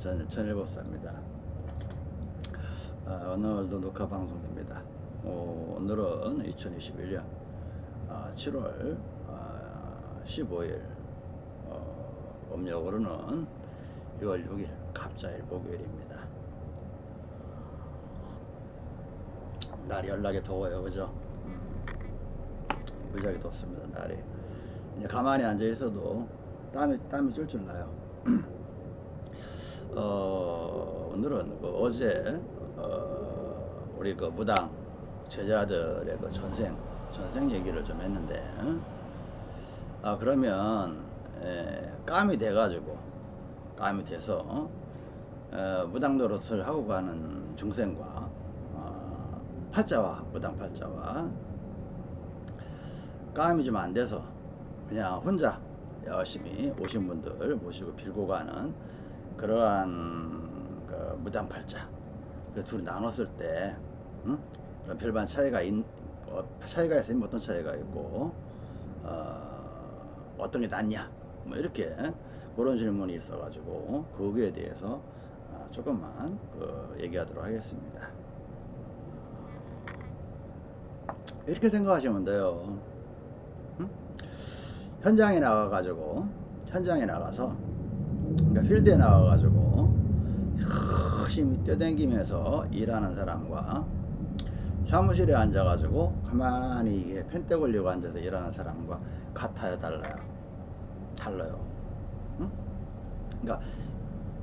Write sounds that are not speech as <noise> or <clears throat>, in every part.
전, 전일법사입니다. 아, 오늘도 녹화 방송입니다. 어, 오늘은 2021년 아, 7월 아, 15일 어, 음력으로는 6월 6일 갑자일 목요일입니다. 날이 연락이 더워요, 그죠? 음, 무지하게 덥습니다, 날이. 이제 가만히 앉아 있어도 땀이 땀이 쫄쫄 나요. <clears throat> 어, 오늘은 그 어제 어, 우리 그 무당 제자들의 그 전생 전생 얘기를 좀 했는데 아 그러면 에, 감이 돼 가지고 감이 돼서 어, 무당 노릇을 하고 가는 중생과 어, 팔자와 무당 팔자와 감이 좀 안 돼서 그냥 혼자 열심히 오신 분들 모시고 빌고 가는 그러한 그 무당팔자 그 둘이 나눴을 때 응? 그런 별반 차이가 있, 어, 차이가 있으면 어떤 차이가 있고 어, 어떤 게 낫냐 뭐 이렇게 그런 질문이 있어 가지고 거기에 대해서 어, 조금만 그 얘기하도록 하겠습니다 이렇게 생각하시면 돼요 응? 현장에 나가 가지고 현장에 나가서 그러니까 필드에 나가 가지고 열심히 뛰어다니면서 일하는 사람과 사무실에 앉아 가지고 가만히 펜대 걸리고 앉아서 일하는 사람과 같아요 달라요? 달라요. 응? 그러니까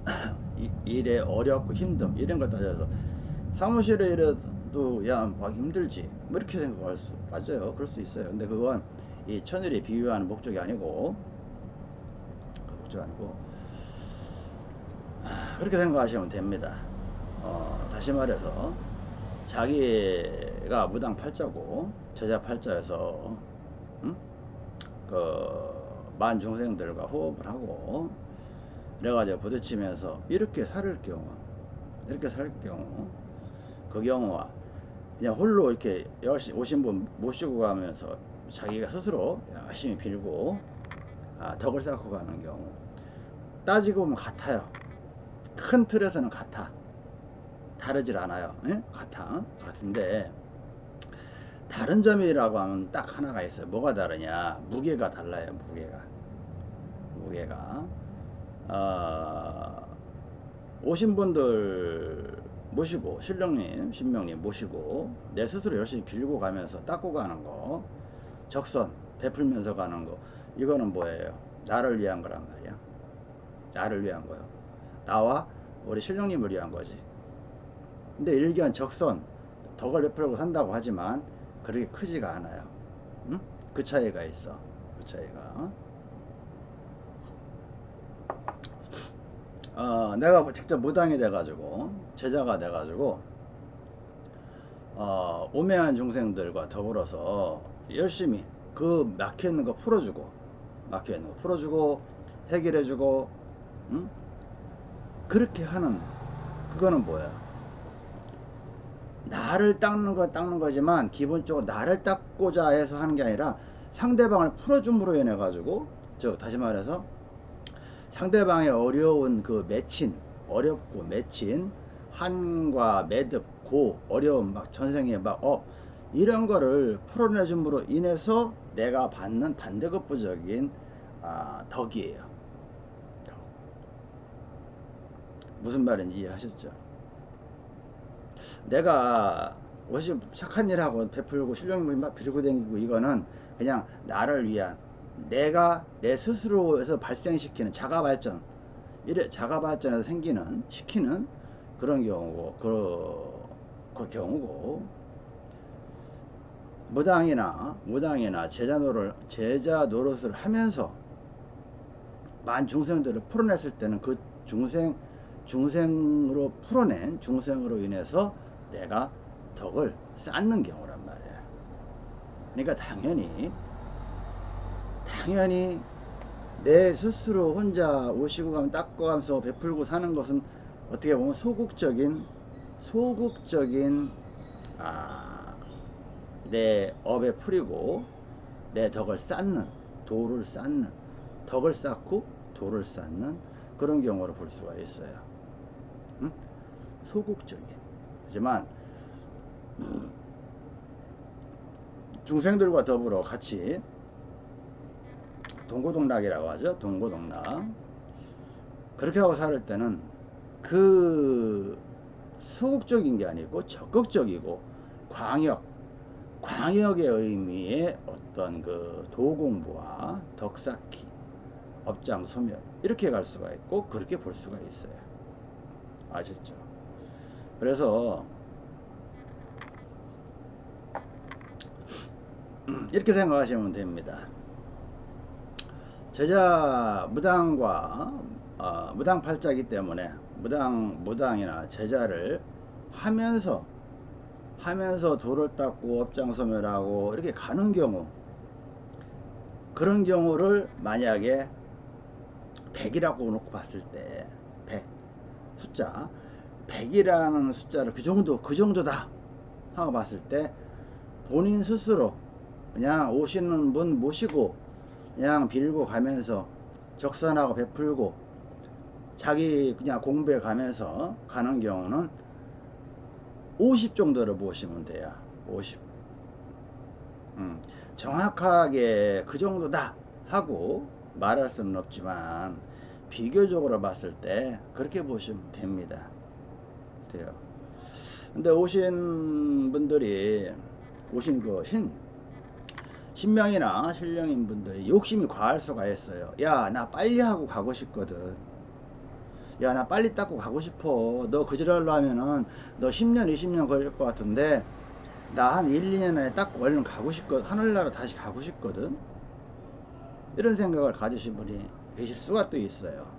<clears throat> 이, 일에 어렵고 힘듦 이런 걸 따져서 사무실에 일해도 야 막 힘들지? 뭐 이렇게 생각할 수 맞아요. 그럴 수 있어요. 근데 그건 이 천일이 비유하는 목적이 아니고 그 목적이 아니고 그렇게 생각하시면 됩니다. 어, 다시 말해서 자기가 무당 팔자고 제자 팔자에서 응? 그만 중생들과 호흡을 하고 그래가지고 부딪히면서 이렇게 살 경우 이렇게 살 경우 그 경우와 그냥 홀로 이렇게 열심히 오신 분 모시고 가면서 자기가 스스로 열심히 빌고 아, 덕을 쌓고 가는 경우. 따지고 보면 같아요 큰 틀에서는 같아 다르질 않아요. 에? 같아 같은데 다른 점이라고 하면 딱 하나가 있어요. 뭐가 다르냐? 무게가 달라요 무게가. 무게가. 어, 오신 분들 모시고 신령님 신명님 모시고 내 스스로 열심히 빌고 가면서 닦고 가는 거 적선 베풀면서 가는 거 이거는 뭐예요? 나를 위한 거란 말이야. 나를 위한 거요 나와 우리 신령님을 위한 거지. 근데 일견 적선 덕을 베풀고 산다고 하지만 그렇게 크지가 않아요. 응? 그 차이가 있어. 그 차이가. 어, 내가 직접 무당이 돼가지고 제자가 돼가지고 어, 오매한 중생들과 더불어서 열심히 그 막혀있는 거 풀어주고 막혀있는 거 풀어주고 해결해주고 응? 그렇게 하는 그거는 뭐야? 나를 닦는 거 닦는 거지만 기본적으로 나를 닦고자 해서 하는 게 아니라 상대방을 풀어줌으로 인해 가지고 저 다시 말해서 상대방의 어려운 그 맺힌 어렵고 맺힌 한과 매듭 고 어려움 막 전생에 막어 이런 거를 풀어내줌으로 인해서 내가 받는 반대급부적인 아, 덕이에요 덕. 무슨 말인지 이해하셨죠? 내가 옷이 착한 일하고 베풀고 실력을 막 빌고 다니고 이거는 그냥 나를 위한 내가 내 스스로에서 발생시키는 자가발전 이래 자가발전에서 생기는 시키는 그런 경우고 그, 그 경우고. 무당이나 무당이나 제자 노릇 제자 노릇을 하면서 만 중생들을 풀어냈을 때는 그 중생 중생으로 풀어낸 중생으로 인해서 내가 덕을 쌓는 경우란 말이야 그러니까 당연히 당연히 내 스스로 혼자 오시고 가면 닦고 가면서 베풀고 사는 것은 어떻게 보면 소극적인 소극적인 아, 내 업에 풀이고 내 덕을 쌓는 도를 쌓는 덕을 쌓고 도를 쌓는 그런 경우로 볼 수가 있어요 응? 소극적인 하지만 중생들과 더불어 같이 동고동락이라고 하죠. 동고동락. 그렇게 하고 살 때는 그 소극적인 게 아니고 적극적이고 광역, 광역의 의미의 어떤 그 도공부와 덕쌓기, 업장 소멸 이렇게 갈 수가 있고 그렇게 볼 수가 있어요. 아셨죠? 그래서 이렇게 생각하시면 됩니다. 제자 무당과 어, 무당 팔자기 때문에 무당 무당이나 제자를 하면서 하면서 돌을 닦고 업장 소멸하고 이렇게 가는 경우 그런 경우를 만약에 100이라고 놓고 봤을 때 100 숫자 100이라는 숫자를 그 정도 그 정도다 하고 봤을 때 본인 스스로 그냥 오시는 분 모시고 그냥 빌고 가면서 적산하고 베풀고 자기 그냥 공부해 가면서 가는 경우는 50 정도로 보시면 돼요. 50 음, 정확하게 그 정도다 하고 말할 수는 없지만 비교적으로 봤을 때 그렇게 보시면 됩니다 돼요. 근데 오신 분들이 오신 그 신 신명이나 신령인 분들이 욕심이 과할 수가 있어요. 야 나 빨리 하고 가고 싶거든. 야 나 빨리 닦고 가고 싶어. 너 그지랄로 하면은 너 10년 20년 걸릴 것 같은데 나 한 1, 2년 안에 닦고 얼른 가고 싶거든 하늘나라 다시 가고 싶거든? 이런 생각을 가지신 분이 계실 수가 또 있어요.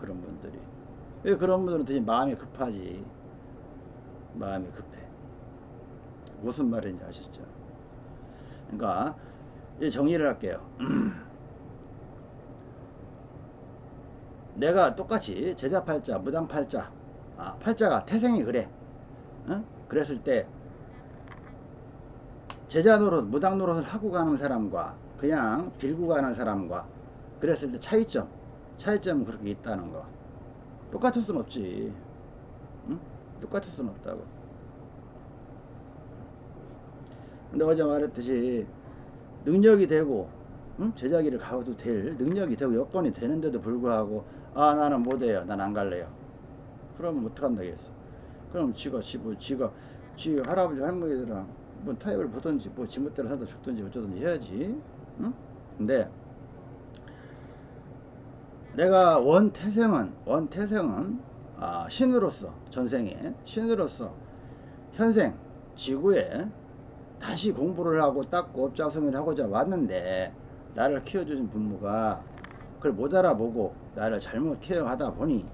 그런 분들이. 왜 그런 분들은 되게 마음이 급하지 마음이 급해 무슨 말인지 아시죠 그러니까 정리를 할게요. <clears throat> 내가 똑같이 제자 팔자, 무당 팔자, 아, 팔자가 태생이 그래. 어? 그랬을 때 제자 노릇, 무당 노릇을 하고 가는 사람과 그냥 빌고 가는 사람과 그랬을 때 차이점, 차이점은 그렇게 있다는 거. 똑같을 순 없지. 응? 똑같을 순 없다고. 근데 어제 말했듯이 능력이 되고 응? 제자기를 가도 될 능력이 되고 여건이 되는데도 불구하고 아 나는 못해요 난 안 갈래요 그러면 어떡한다겠어 그럼 지가 지 뭐 지가 지 할아버지 할머니들랑 뭐 타협을 보든지 뭐 지멋대로 사다 죽든지 어쩌든지 해야지 응? 근데 내가 원태생은 원태생은 아, 신으로서 전생에 신으로서 현생 지구에 다시 공부를 하고 닦고 업장성을 하고자 왔는데 나를 키워주신 부모가 그걸 못 알아보고 나를 잘못 케어하다 보니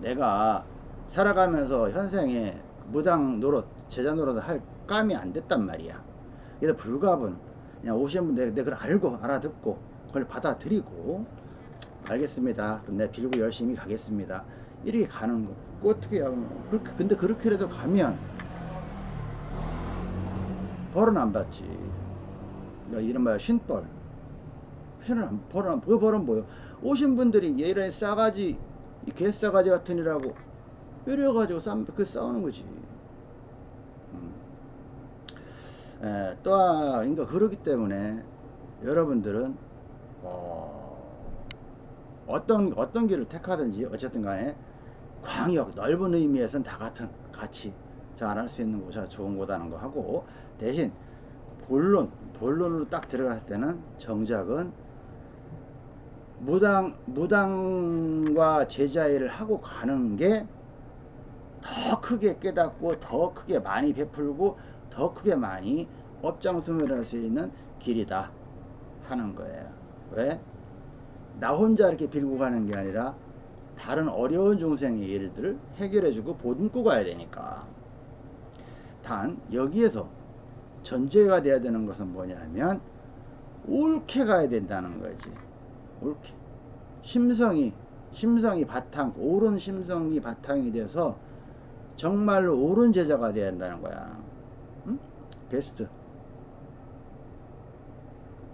내가 살아가면서 현생에 무당 노릇 제자 노릇을 할 감이 안 됐단 말이야. 그래서 불가분 그냥 오신 분 내가 그걸 알고 알아듣고 그걸 받아들이고 알겠습니다 그럼 내가 빌고 열심히 가겠습니다 이렇게 가는 거 어떻게 하면 그렇게 근데 그렇게라도 가면 벌은 안 받지. 이른바 신벌. 신을 안, 벌은 안, 그 벌은 뭐요? 오신 분들이 얘를 싸가지, 이 개싸가지 같은 이라고 이래가지고 싸, 그 싸우는 거지. 음. 에, 또한, 그러니까 그렇기 때문에 여러분들은, 어, 어떤, 어떤 길을 택하든지 어쨌든 간에 광역, 넓은 의미에서는 다 같은, 같이 잘할 수 있는 곳이 좋은 곳이라는 거 하고 대신 본론 본론으로 딱 들어갔을 때는 정작은 무당 무당과 제자일을 하고 가는 게 더 크게 깨닫고 더 크게 많이 베풀고 더 크게 많이 업장수멸할 수 있는 길이다 하는 거예요. 왜? 나 혼자 이렇게 빌고 가는 게 아니라 다른 어려운 중생의 일들을 해결해주고 보듬고 가야 되니까. 단 여기에서 전제가 돼야 되는 것은 뭐냐면 옳게 가야 된다는 거지. 옳게. 심성이 심성이 바탕 옳은 심성이 바탕이 돼서 정말로 옳은 제자가 돼야 한다는 거야. 응? 베스트.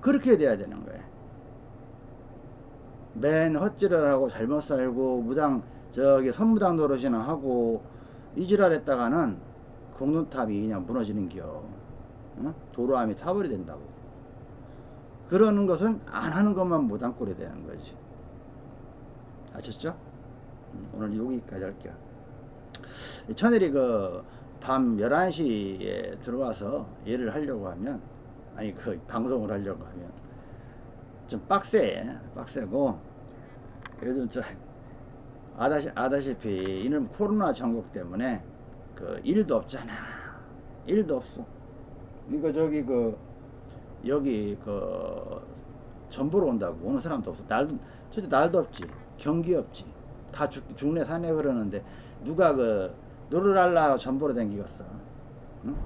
그렇게 돼야 되는 거야 맨 헛질을 하고 잘못 살고 무당 저기 선무당 노릇이나 하고 이지랄 했다가는 공론탑이 그냥 무너지는 겨 어? 도로암이 타버리 된다고 그러는 것은 안 하는 것만 못한 꼴이 되는 거지 아셨죠? 음, 오늘 여기까지 할게요 이 천일이 그 밤 11시에 들어와서 일을 하려고 하면 아니 그 방송을 하려고 하면 좀 빡세 빡세고 요즘 저 아다시, 아다시피 이놈 코로나 전국 때문에 그 일도 없잖아. 일도 없어. 이거 저기 그 여기 그 전보러 온다고 오는 사람도 없어. 날도 진짜 날도 없지. 경기 없지. 다 죽, 죽네 사네 그러는데 누가 그 노르랄라 전보러 댕기겠어? 응?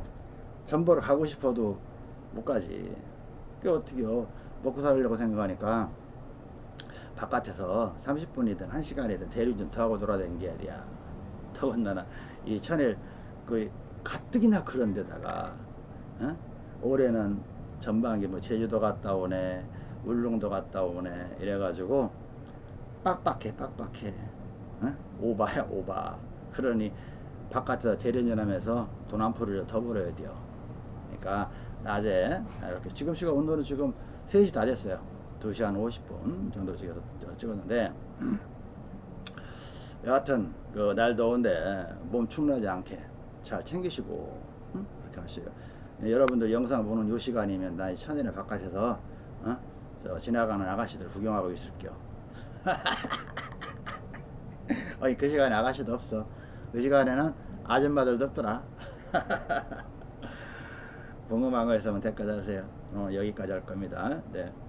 전보러 가고 싶어도 못 가지. 그 어떻게요? 먹고 살려고 생각하니까 바깥에서 30분이든 1시간이든 대리 좀 더 하고 돌아다니는 야. 더군다나 이 천일 그 가뜩이나 그런 데다가 어? 올해는 전반기 뭐 제주도 갔다 오네 울릉도 갔다 오네 이래가지고 빡빡해 빡빡해. 어? 오바야 오바. 그러니 바깥에서 대리운전하면서 돈 한 푼을 더 벌어야 돼요. 그러니까 낮에 이렇게 지금 시간 온도는 지금 3시 다 됐어요 2시 한 50분 정도 찍어서 찍었는데 <clears throat> 여하튼 그 날 더운데 몸 축나지 않게 잘 챙기시고 응? 그렇게 하세요 예, 여러분들 영상 보는 요 시간이면 나이 천연에 바깥에서 어? 저 지나가는 아가씨들 구경하고 있을게요 <laughs> 어이 그 시간에 아가씨도 없어 그 시간에는 아줌마들도 없더라 <laughs> 궁금한 거 있으면 댓글 달으세요 어, 여기까지 할 겁니다 네. 음.